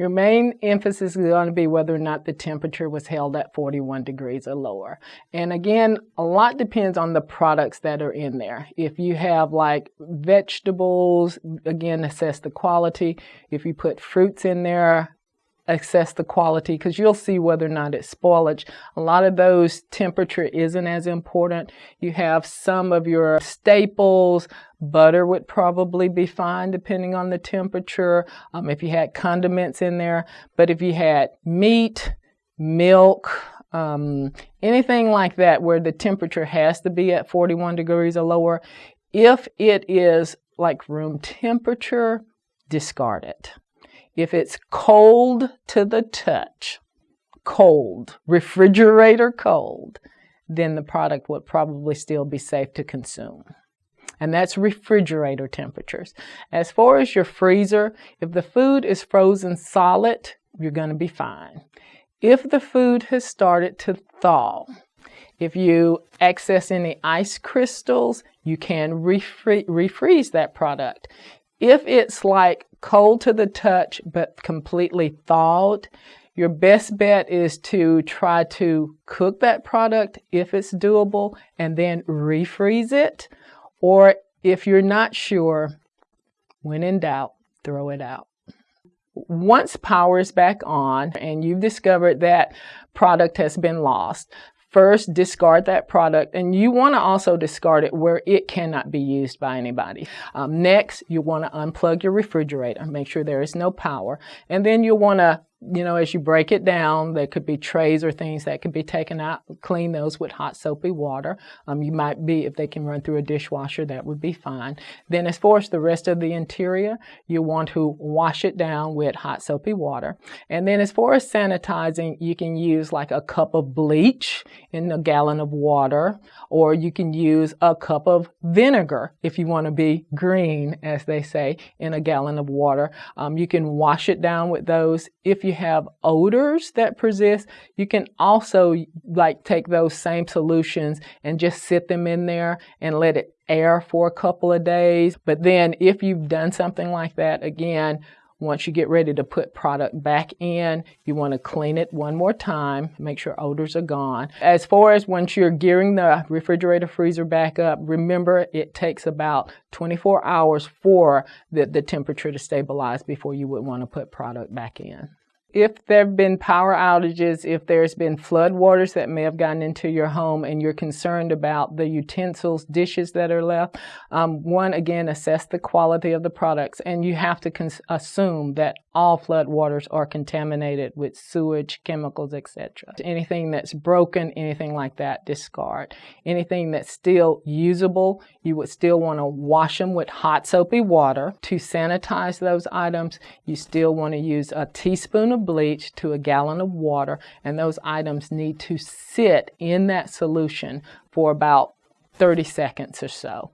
Your main emphasis is going to be whether or not the temperature was held at 41 degrees or lower. And again, a lot depends on the products that are in there. If you have like vegetables, again, assess the quality. If you put fruits in there, assess the quality because you'll see whether or not it's spoilage. A lot of those temperature isn't as important. You have some of your staples, butter would probably be fine depending on the temperature. Um, if you had condiments in there, but if you had meat, milk, um, anything like that where the temperature has to be at 41 degrees or lower, if it is like room temperature, discard it. If it's cold to the touch, cold, refrigerator cold, then the product would probably still be safe to consume. And that's refrigerator temperatures. As far as your freezer, if the food is frozen solid, you're going to be fine. If the food has started to thaw, if you access any ice crystals, you can refre refreeze that product. If it's like cold to the touch but completely thawed, your best bet is to try to cook that product if it's doable and then refreeze it. Or if you're not sure, when in doubt, throw it out. Once power is back on and you've discovered that product has been lost, First, discard that product, and you want to also discard it where it cannot be used by anybody. Um, next, you want to unplug your refrigerator, make sure there is no power, and then you'll want to you know, as you break it down, there could be trays or things that could be taken out. Clean those with hot soapy water. Um, you might be, if they can run through a dishwasher, that would be fine. Then as far as the rest of the interior, you want to wash it down with hot soapy water. And then as far as sanitizing, you can use like a cup of bleach in a gallon of water, or you can use a cup of vinegar if you want to be green, as they say, in a gallon of water. Um, you can wash it down with those. If you you have odors that persist, you can also like take those same solutions and just sit them in there and let it air for a couple of days. But then if you've done something like that, again, once you get ready to put product back in, you want to clean it one more time, make sure odors are gone. As far as once you're gearing the refrigerator freezer back up, remember it takes about 24 hours for the, the temperature to stabilize before you would want to put product back in. If there have been power outages, if there's been flood waters that may have gotten into your home and you're concerned about the utensils, dishes that are left, um, one, again, assess the quality of the products and you have to assume that all flood waters are contaminated with sewage, chemicals, etc. Anything that's broken, anything like that, discard. Anything that's still usable, you would still want to wash them with hot soapy water. To sanitize those items, you still want to use a teaspoon of of bleach to a gallon of water, and those items need to sit in that solution for about 30 seconds or so.